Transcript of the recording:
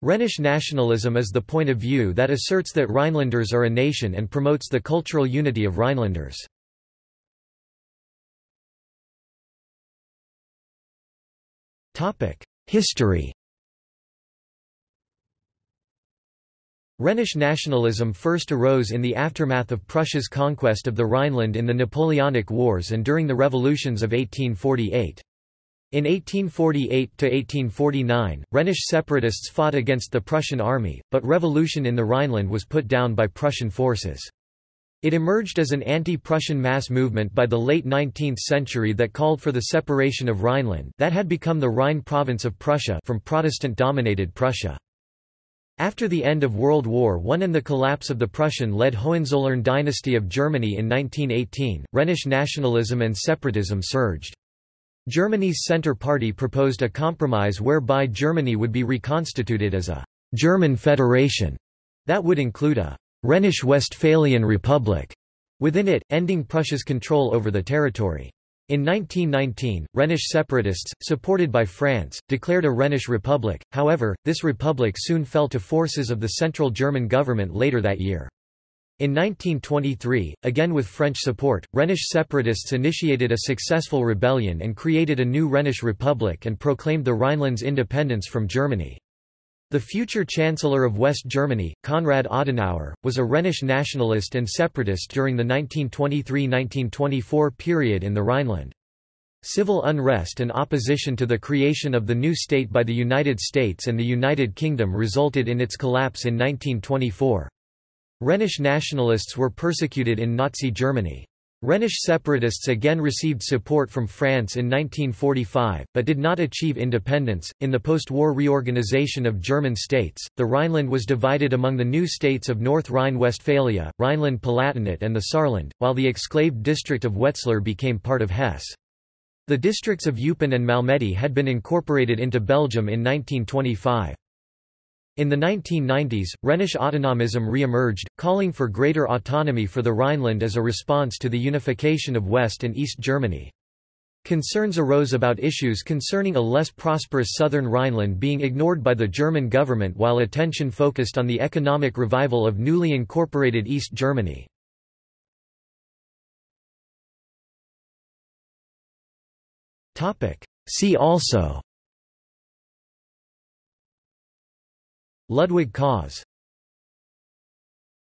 Rhenish nationalism is the point of view that asserts that Rhinelanders are a nation and promotes the cultural unity of Rhinelanders. History Rhenish nationalism first arose in the aftermath of Prussia's conquest of the Rhineland in the Napoleonic Wars and during the revolutions of 1848. In 1848–1849, Rhenish separatists fought against the Prussian army, but revolution in the Rhineland was put down by Prussian forces. It emerged as an anti-Prussian mass movement by the late 19th century that called for the separation of Rhineland that had become the Rhine province of Prussia from Protestant-dominated Prussia. After the end of World War I and the collapse of the Prussian-led Hohenzollern dynasty of Germany in 1918, Rhenish nationalism and separatism surged. Germany's Centre Party proposed a compromise whereby Germany would be reconstituted as a «German federation» that would include a Rhenish Westphalian Republic within it, ending Prussia's control over the territory. In 1919, Rhenish separatists, supported by France, declared a Rhenish Republic, however, this republic soon fell to forces of the Central German government later that year. In 1923, again with French support, Rhenish separatists initiated a successful rebellion and created a new Rhenish Republic and proclaimed the Rhineland's independence from Germany. The future Chancellor of West Germany, Konrad Adenauer, was a Rhenish nationalist and separatist during the 1923–1924 period in the Rhineland. Civil unrest and opposition to the creation of the new state by the United States and the United Kingdom resulted in its collapse in 1924. Rhenish nationalists were persecuted in Nazi Germany. Rhenish separatists again received support from France in 1945, but did not achieve independence. In the post war reorganization of German states, the Rhineland was divided among the new states of North Rhine Westphalia, Rhineland Palatinate, and the Saarland, while the exclaved district of Wetzlar became part of Hesse. The districts of Eupen and Malmedy had been incorporated into Belgium in 1925. In the 1990s, Rhenish autonomism re-emerged, calling for greater autonomy for the Rhineland as a response to the unification of West and East Germany. Concerns arose about issues concerning a less prosperous southern Rhineland being ignored by the German government while attention focused on the economic revival of newly incorporated East Germany. See also Ludwig Kaas